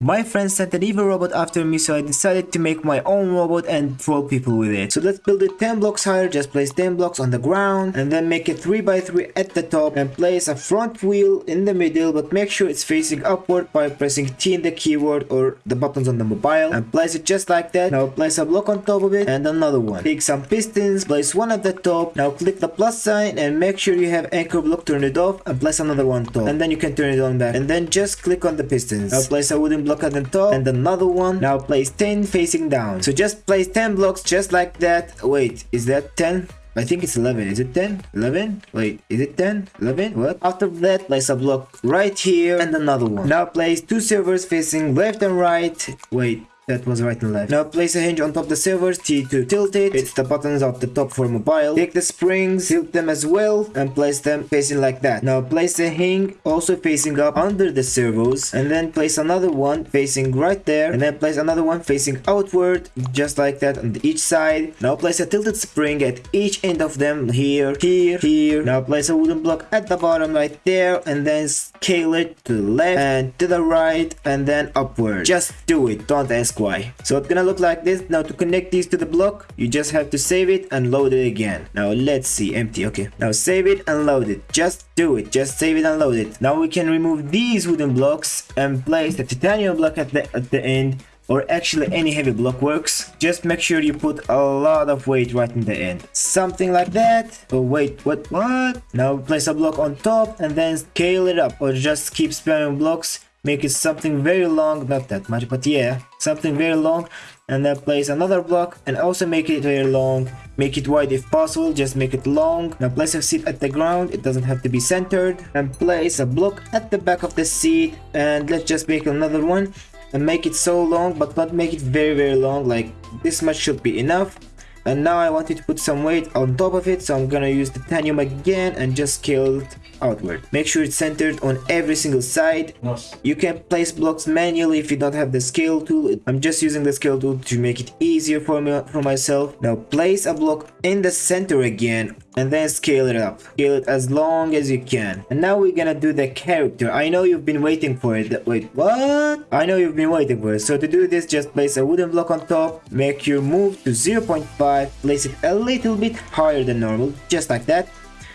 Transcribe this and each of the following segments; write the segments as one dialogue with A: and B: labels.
A: My friend sent an evil robot after me so I decided to make my own robot and throw people with it. So let's build it 10 blocks higher, just place 10 blocks on the ground and then make it 3 by 3 at the top and place a front wheel in the middle but make sure it's facing upward by pressing T in the keyboard or the buttons on the mobile and place it just like that. Now place a block on top of it and another one. Take some pistons, place one at the top. Now click the plus sign and make sure you have anchor block, turn it off and place another one top and then you can turn it on back and then just click on the pistons. Now place a wooden block at the top and another one. Now place 10 facing down. So just place 10 blocks just like that. Wait, is that 10? I think it's 11. Is it 10? 11? Wait, is it 10? 11? What? After that, place a block right here and another one. Now place two servos facing left and right. Wait, that was right and left. Now place a hinge on top the servos, T to tilt it. It's the buttons at the top for mobile. Take the springs, tilt them as well, and place them facing like that. Now place a hinge also facing up under the servos, and then place another one facing right there, and then place another one facing outward, just like that on each side. Now place a tilted spring at each end of them, here, here, here. Now place a wooden block at the bottom right there, and then scale it to the left and to the right, and then upward. Just do it, don't ask So it's gonna look like this. Now to connect these to the block, you just have to save it and load it again. Now let's see, empty, okay. Now save it and load it. Just do it, just save it and load it. Now we can remove these wooden blocks and place the titanium block at the, at the end or actually any heavy block works. Just make sure you put a lot of weight right in the end. Something like that. Oh wait, what, what? Now place a block on top and then scale it up or just keep spamming blocks make it something very long not that much but yeah something very long and then place another block and also make it very long. Make it wide if possible just make it long. Now place a seat at the ground it doesn't have to be centered and place a block at the back of the seat and let's just make another one and make it so long but not make it very very long like this much should be enough. And now I wanted to put some weight on top of it so I'm gonna use the titanium again and just scale it outward. Make sure it's centered on every single side.
B: Nice.
A: you can place blocks manually if you don't have the scale tool. I'm just using the scale tool to make it easier for me for myself. Now place a block in the center again and then scale it up. Scale it as long as you can. And now we're gonna do the character. I know you've been waiting for it. Wait what? I know you've been waiting for it. So to do this just place a wooden block on top. Make your move to 0.5 place it a little bit higher than normal just like that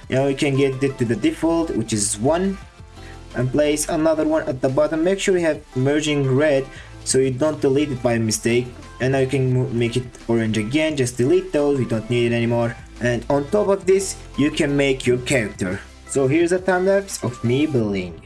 A: now you can get it to the default which is 1 and place another one at the bottom. Make sure you have merging red so you don't delete it by mistake. And now you can make it orange again. Just delete those we don't need it anymore. And on top of this you can make your character. So here's a time lapse of me building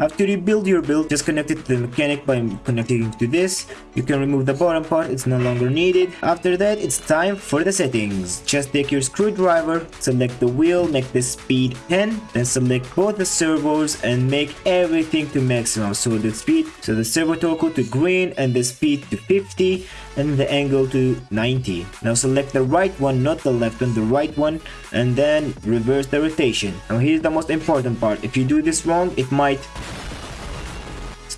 A: After you build your build, just connect it to the mechanic by connecting to this. You can remove the bottom part, it's no longer needed. After that, it's time for the settings. Just take your screwdriver, select the wheel, make the speed 10, then select both the servos and make everything to maximum. So the speed, so the servo torque to green and the speed to 50 and the angle to 90. Now select the right one, not the left one, the right one, and then reverse the rotation. Now here's the most important part. If you do this wrong, it might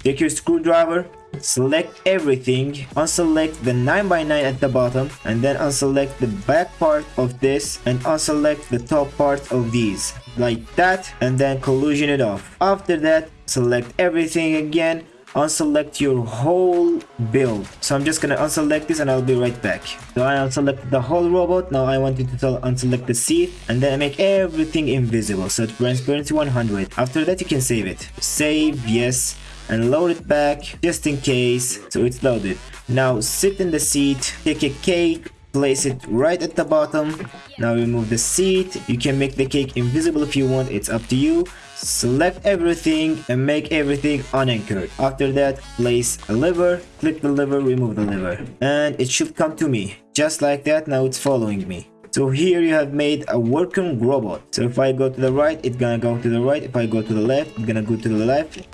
A: Take your screwdriver, select everything, unselect the 9x9 at the bottom, and then unselect the back part of this and unselect the top part of these. Like that, and then collision it off. After that, select everything again, unselect your whole build. So I'm just gonna unselect this and I'll be right back. So I unselected the whole robot, now I want you to unselect the seat and then make everything invisible. So transparency 100. After that you can save it. Save, yes and load it back just in case so it's loaded. Now sit in the seat take a cake place it right at the bottom. Now remove the seat. You can make the cake invisible if you want. It's up to you. Select everything and make everything unanchored. After that place a lever click the lever remove the lever. And it should come to me. Just like that now it's following me. So here you have made a working robot. So if i go to the right it's gonna go to the right. If i go to the left it's gonna go to the left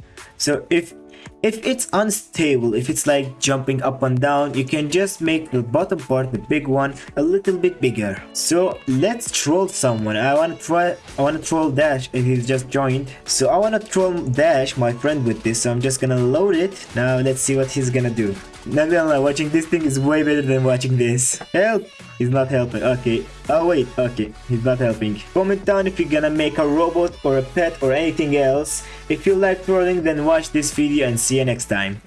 A: so if If it's unstable, if it's like jumping up and down, you can just make the bottom part, the big one, a little bit bigger. So let's troll someone. I wanna try I wanna troll Dash if he's just joined. So I wanna troll Dash, my friend, with this. So I'm just gonna load it. Now let's see what he's gonna do. Not gonna lie, watching this thing is way better than watching this. Help! He's not helping. Okay. Oh wait, okay. He's not helping. Comment down if you're gonna make a robot or a pet or anything else. If you like trolling then watch this video and see you next time.